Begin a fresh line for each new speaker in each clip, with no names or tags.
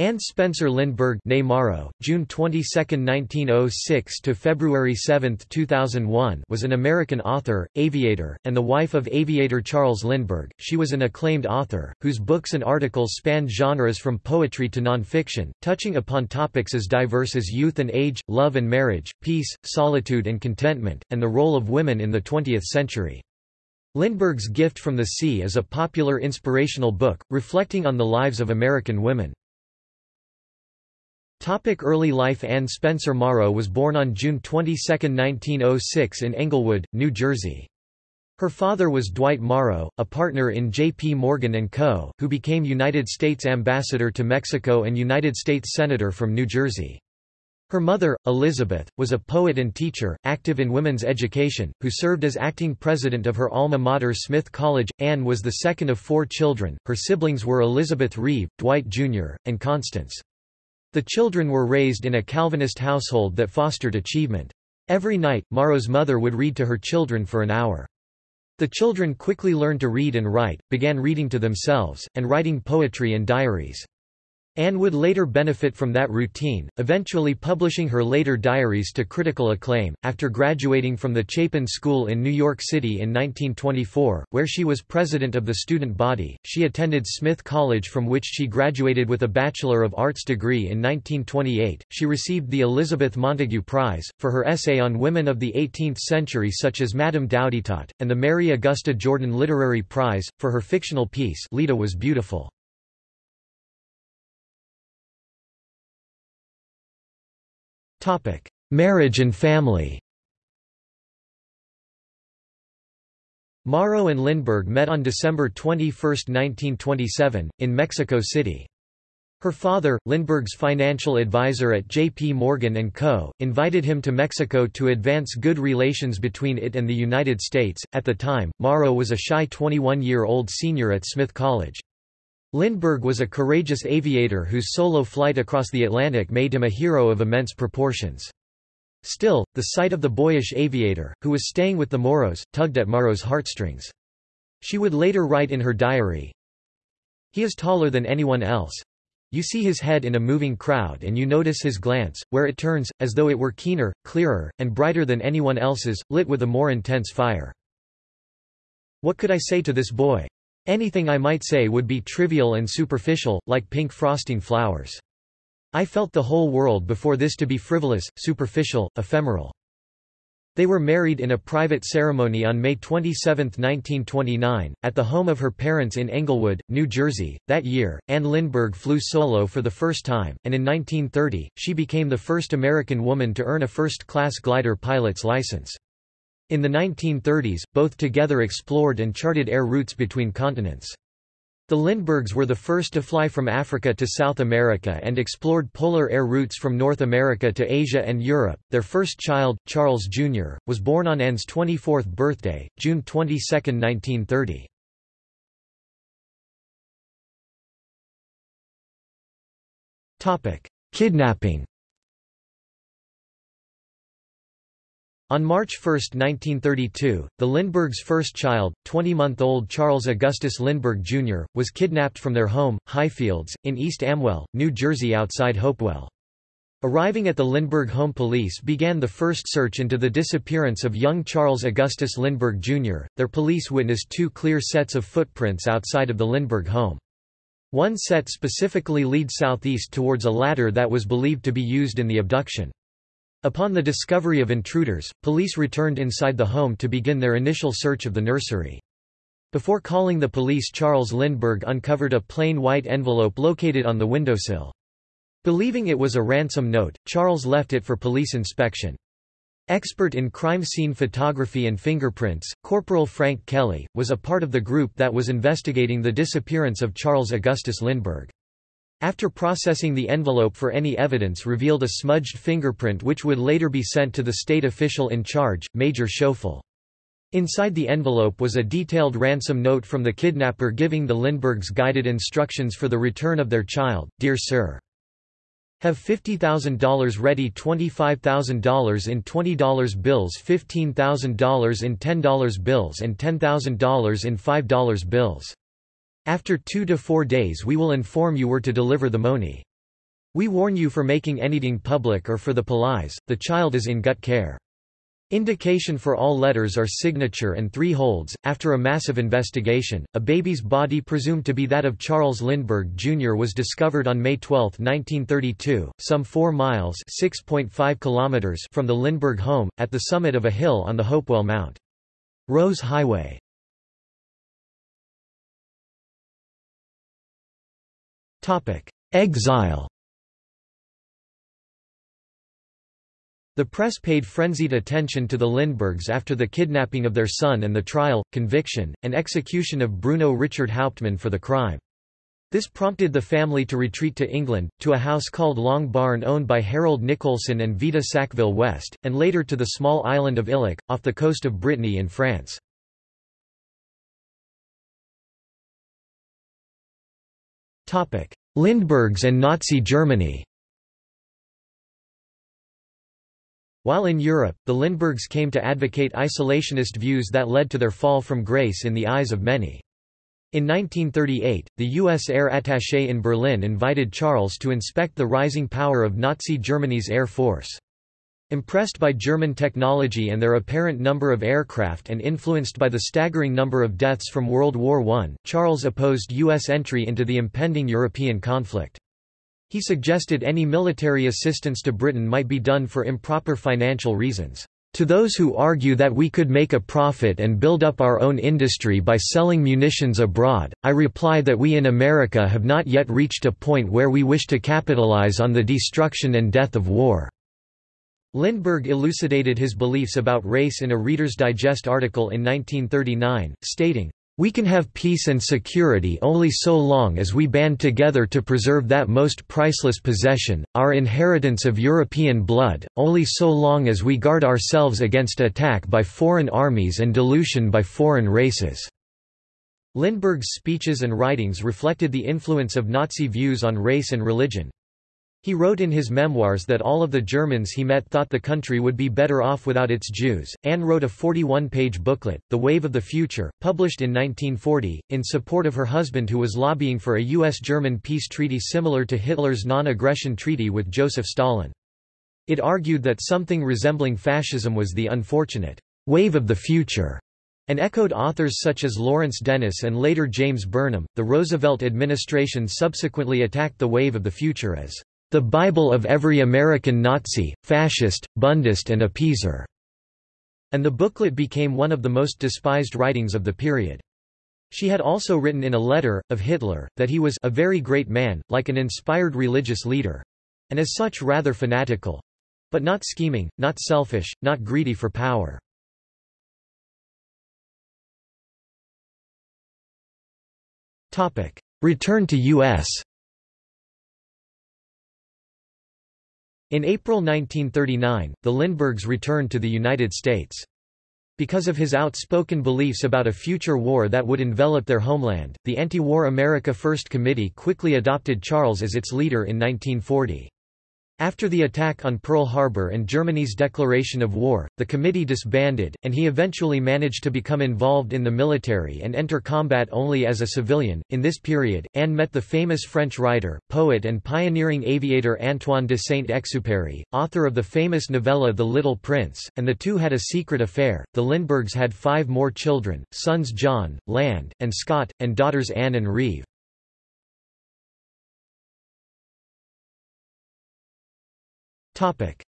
Anne Spencer Lindbergh Morrow, June 22, 1906 to February 7, 2001 was an American author, aviator, and the wife of aviator Charles Lindbergh. She was an acclaimed author, whose books and articles spanned genres from poetry to nonfiction, touching upon topics as diverse as youth and age, love and marriage, peace, solitude and contentment, and the role of women in the 20th century. Lindbergh's Gift from the Sea is a popular inspirational book, reflecting on the lives of American women. Topic early life Anne Spencer Morrow was born on June 22, 1906 in Englewood, New Jersey. Her father was Dwight Morrow, a partner in J.P. Morgan & Co., who became United States Ambassador to Mexico and United States Senator from New Jersey. Her mother, Elizabeth, was a poet and teacher, active in women's education, who served as acting president of her alma mater Smith College. Anne was the second of four children, her siblings were Elizabeth Reeve, Dwight Jr., and Constance. The children were raised in a Calvinist household that fostered achievement. Every night, Morrow's mother would read to her children for an hour. The children quickly learned to read and write, began reading to themselves, and writing poetry and diaries. Anne would later benefit from that routine, eventually publishing her later diaries to critical acclaim. After graduating from the Chapin School in New York City in 1924, where she was president of the student body, she attended Smith College from which she graduated with a Bachelor of Arts degree in 1928. She received the Elizabeth Montagu Prize, for her essay on women of the 18th century such as Madame d'Houdetot, and the Mary Augusta Jordan Literary Prize, for her fictional piece Leda Was Beautiful. Topic: Marriage and family. Morrow and Lindbergh met on December 21, 1927, in Mexico City. Her father, Lindbergh's financial advisor at J.P. Morgan & Co., invited him to Mexico to advance good relations between it and the United States. At the time, Morrow was a shy 21-year-old senior at Smith College. Lindbergh was a courageous aviator whose solo flight across the Atlantic made him a hero of immense proportions. Still, the sight of the boyish aviator, who was staying with the Morrows, tugged at Morrow's heartstrings. She would later write in her diary, He is taller than anyone else. You see his head in a moving crowd and you notice his glance, where it turns, as though it were keener, clearer, and brighter than anyone else's, lit with a more intense fire. What could I say to this boy? Anything I might say would be trivial and superficial, like pink frosting flowers. I felt the whole world before this to be frivolous, superficial, ephemeral. They were married in a private ceremony on May 27, 1929, at the home of her parents in Englewood, New Jersey. That year, Anne Lindbergh flew solo for the first time, and in 1930, she became the first American woman to earn a first-class glider pilot's license. In the 1930s, both together explored and charted air routes between continents. The Lindberghs were the first to fly from Africa to South America and explored polar air routes from North America to Asia and Europe. Their first child, Charles Jr., was born on Anne's 24th birthday, June 22, 1930. Topic: Kidnapping. On March 1, 1932, the Lindberghs' first child, 20-month-old Charles Augustus Lindbergh Jr., was kidnapped from their home, Highfields, in East Amwell, New Jersey outside Hopewell. Arriving at the Lindbergh home police began the first search into the disappearance of young Charles Augustus Lindbergh Jr. Their police witnessed two clear sets of footprints outside of the Lindbergh home. One set specifically leads southeast towards a ladder that was believed to be used in the abduction. Upon the discovery of intruders, police returned inside the home to begin their initial search of the nursery. Before calling the police Charles Lindbergh uncovered a plain white envelope located on the windowsill. Believing it was a ransom note, Charles left it for police inspection. Expert in crime scene photography and fingerprints, Corporal Frank Kelly, was a part of the group that was investigating the disappearance of Charles Augustus Lindbergh. After processing the envelope for any evidence revealed a smudged fingerprint which would later be sent to the state official in charge, Major Schoeffel. Inside the envelope was a detailed ransom note from the kidnapper giving the Lindberghs guided instructions for the return of their child, Dear Sir. Have $50,000 ready $25,000 in $20 bills $15,000 in $10 bills and $10,000 in $5 bills. After two to four days we will inform you where to deliver the money. We warn you for making anything public or for the police, the child is in gut care. Indication for all letters are signature and three holds. After a massive investigation, a baby's body presumed to be that of Charles Lindbergh Jr. was discovered on May 12, 1932, some 4 miles (6.5 kilometers) from the Lindbergh home, at the summit of a hill on the Hopewell Mount. Rose Highway. Exile The press paid frenzied attention to the Lindberghs after the kidnapping of their son and the trial, conviction, and execution of Bruno Richard Hauptmann for the crime. This prompted the family to retreat to England, to a house called Long Barn owned by Harold Nicolson and Vita Sackville West, and later to the small island of Illiec, off the coast of Brittany in France. Lindberghs and Nazi Germany While in Europe, the Lindberghs came to advocate isolationist views that led to their fall from grace in the eyes of many. In 1938, the U.S. air attaché in Berlin invited Charles to inspect the rising power of Nazi Germany's air force. Impressed by German technology and their apparent number of aircraft and influenced by the staggering number of deaths from World War I, Charles opposed U.S. entry into the impending European conflict. He suggested any military assistance to Britain might be done for improper financial reasons. To those who argue that we could make a profit and build up our own industry by selling munitions abroad, I reply that we in America have not yet reached a point where we wish to capitalize on the destruction and death of war." Lindbergh elucidated his beliefs about race in a Reader's Digest article in 1939, stating, we can have peace and security only so long as we band together to preserve that most priceless possession, our inheritance of European blood, only so long as we guard ourselves against attack by foreign armies and dilution by foreign races." Lindbergh's speeches and writings reflected the influence of Nazi views on race and religion. He wrote in his memoirs that all of the Germans he met thought the country would be better off without its Jews. Anne wrote a 41 page booklet, The Wave of the Future, published in 1940, in support of her husband who was lobbying for a U.S. German peace treaty similar to Hitler's non aggression treaty with Joseph Stalin. It argued that something resembling fascism was the unfortunate wave of the future and echoed authors such as Lawrence Dennis and later James Burnham. The Roosevelt administration subsequently attacked the wave of the future as the Bible of every American Nazi, fascist, Bundist and appeaser, and the booklet became one of the most despised writings of the period. She had also written in a letter, of Hitler, that he was a very great man, like an inspired religious leader, and as such rather fanatical, but not scheming, not selfish, not greedy for power. Return to U.S. In April 1939, the Lindberghs returned to the United States. Because of his outspoken beliefs about a future war that would envelop their homeland, the Anti-War America First Committee quickly adopted Charles as its leader in 1940. After the attack on Pearl Harbor and Germany's declaration of war, the committee disbanded, and he eventually managed to become involved in the military and enter combat only as a civilian. In this period, Anne met the famous French writer, poet, and pioneering aviator Antoine de Saint-Exupéry, author of the famous novella The Little Prince, and the two had a secret affair. The Lindberghs had five more children sons John, Land, and Scott, and daughters Anne and Reeve.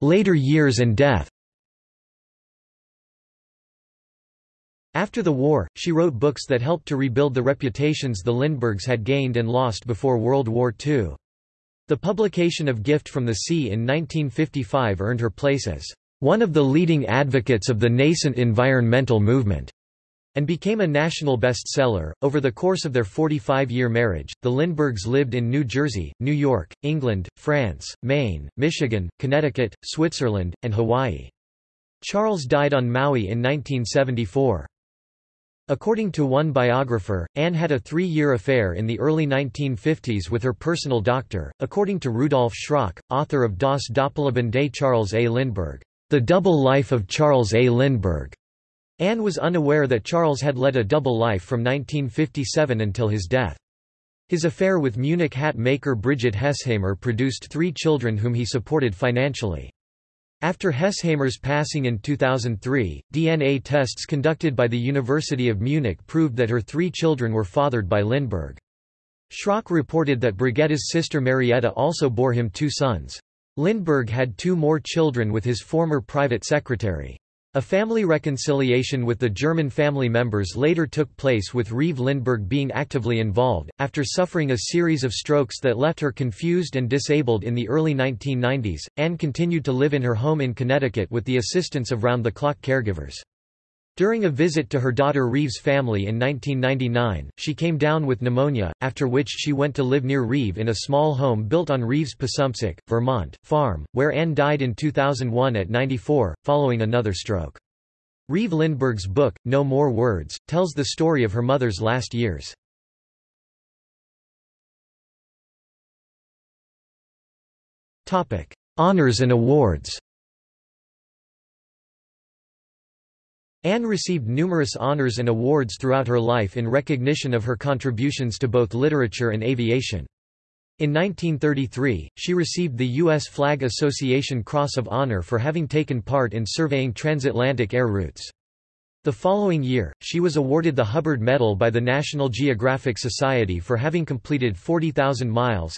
Later years and death. After the war, she wrote books that helped to rebuild the reputations the Lindberghs had gained and lost before World War II. The publication of Gift from the Sea in 1955 earned her place as one of the leading advocates of the nascent environmental movement and became a national bestseller. Over the course of their 45 year marriage, the Lindberghs lived in New Jersey, New York, England, France, Maine, Michigan, Connecticut, Switzerland, and Hawaii. Charles died on Maui in 1974. According to one biographer, Anne had a three-year affair in the early 1950s with her personal doctor, according to Rudolf Schrock, author of Das Doppelleben des Charles A. Lindbergh, The Double Life of Charles A. Lindbergh. Anne was unaware that Charles had led a double life from 1957 until his death. His affair with Munich hat maker Brigitte Hesshaimer produced three children whom he supported financially. After Hesshaimer's passing in 2003, DNA tests conducted by the University of Munich proved that her three children were fathered by Lindbergh. Schrock reported that Brigitte's sister Marietta also bore him two sons. Lindbergh had two more children with his former private secretary. A family reconciliation with the German family members later took place with Reeve Lindbergh being actively involved, after suffering a series of strokes that left her confused and disabled in the early 1990s. Anne continued to live in her home in Connecticut with the assistance of round-the-clock caregivers. During a visit to her daughter Reeve's family in 1999, she came down with pneumonia, after which she went to live near Reeve in a small home built on Reeve's Passumpsic, Vermont, farm, where Anne died in 2001 at 94, following another stroke. Reeve Lindbergh's book, No More Words, tells the story of her mother's last years. Honours and awards Anne received numerous honors and awards throughout her life in recognition of her contributions to both literature and aviation. In 1933, she received the U.S. Flag Association Cross of Honor for having taken part in surveying transatlantic air routes. The following year, she was awarded the Hubbard Medal by the National Geographic Society for having completed 40,000 miles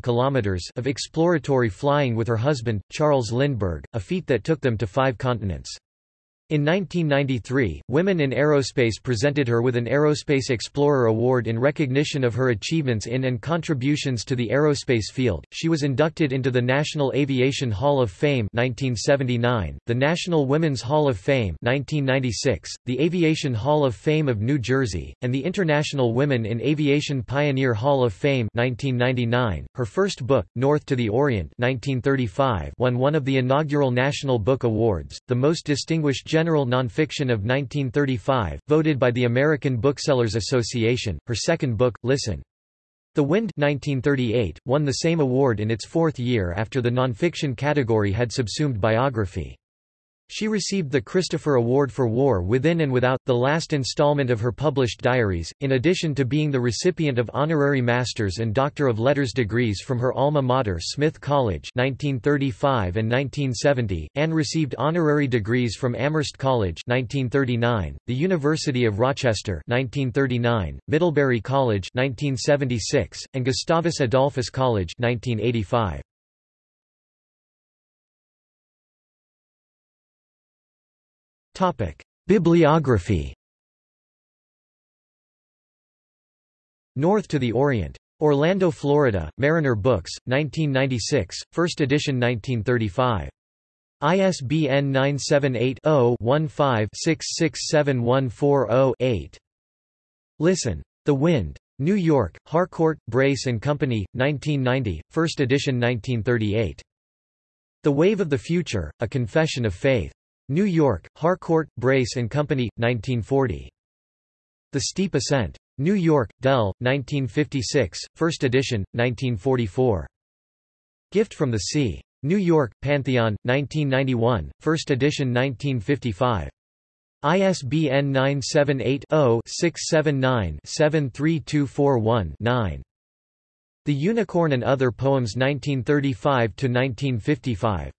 kilometers of exploratory flying with her husband, Charles Lindbergh, a feat that took them to five continents. In 1993, Women in Aerospace presented her with an Aerospace Explorer Award in recognition of her achievements in and contributions to the aerospace field. She was inducted into the National Aviation Hall of Fame 1979, the National Women's Hall of Fame 1996, the Aviation Hall of Fame of New Jersey, and the International Women in Aviation Pioneer Hall of Fame 1999. Her first book, North to the Orient 1935, won one of the inaugural National Book Awards, the most distinguished General Nonfiction of 1935, voted by the American Booksellers Association. Her second book, Listen. The Wind 1938, won the same award in its fourth year after the nonfiction category had subsumed biography. She received the Christopher Award for War Within and Without, the last installment of her published diaries, in addition to being the recipient of honorary master's and Doctor of Letters degrees from her alma mater Smith College 1935 and 1970. Anne received honorary degrees from Amherst College 1939, the University of Rochester 1939, Middlebury College 1976, and Gustavus Adolphus College 1985. Bibliography North to the Orient. Orlando, Florida, Mariner Books, 1996, first edition 1935. ISBN 978-0-15-667140-8. Listen. The Wind. New York, Harcourt, Brace Company, 1990, first edition 1938. The Wave of the Future, A Confession of Faith. New York, Harcourt, Brace and Company, 1940. The Steep Ascent. New York, Dell, 1956, first edition, 1944. Gift from the Sea. New York, Pantheon, 1991, first edition 1955. ISBN 978 0 679 73241 9. The Unicorn and Other Poems 1935–1955.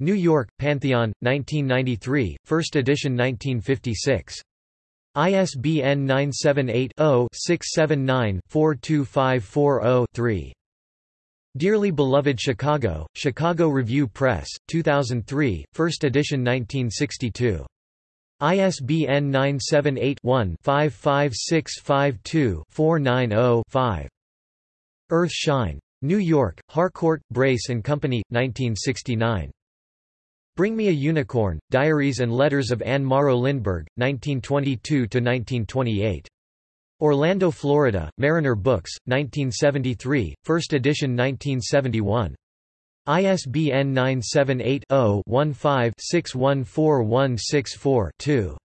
New York, Pantheon, 1993, first edition 1956. ISBN 978-0-679-42540-3. Dearly Beloved Chicago, Chicago Review Press, 2003, first edition 1962. ISBN 978-1-55652-490-5. Earth Shine. New York, Harcourt, Brace and Company, 1969. Bring Me a Unicorn, Diaries and Letters of Anne Morrow Lindbergh, 1922–1928. Orlando, Florida, Mariner Books, 1973, first edition 1971. ISBN 978-0-15-614164-2.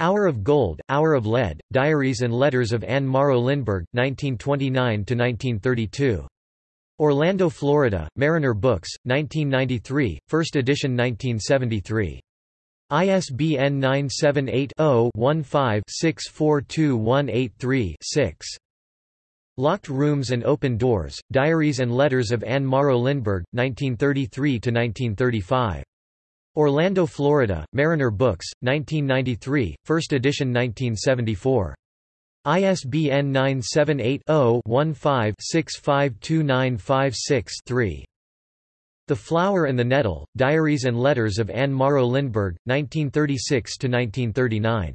Hour of Gold, Hour of Lead, Diaries and Letters of Anne Morrow Lindbergh, 1929–1932. Orlando, Florida, Mariner Books, 1993, first edition 1973. ISBN 978 0 15 642183 6. Locked Rooms and Open Doors, Diaries and Letters of Anne Morrow Lindbergh, 1933–1935. Orlando, Florida, Mariner Books, 1993, first edition 1974. ISBN 978-0-15-652956-3. The Flower and the Nettle, Diaries and Letters of Anne Morrow Lindbergh, 1936–1939.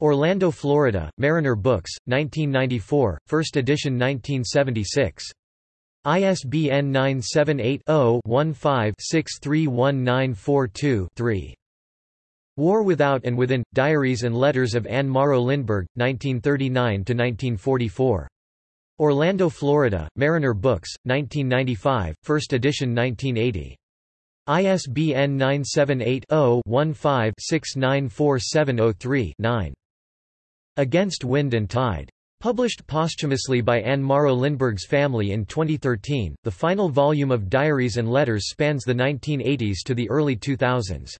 Orlando, Florida, Mariner Books, 1994, first edition 1976. ISBN 978-0-15-631942-3. War Without and Within – Diaries and Letters of Anne Morrow Lindbergh, 1939–1944. Orlando, Florida, Mariner Books, 1995, first edition 1980. ISBN 978 0 15 694703 9. Against Wind and Tide. Published posthumously by Anne Morrow Lindbergh's family in 2013, the final volume of Diaries and Letters spans the 1980s to the early 2000s.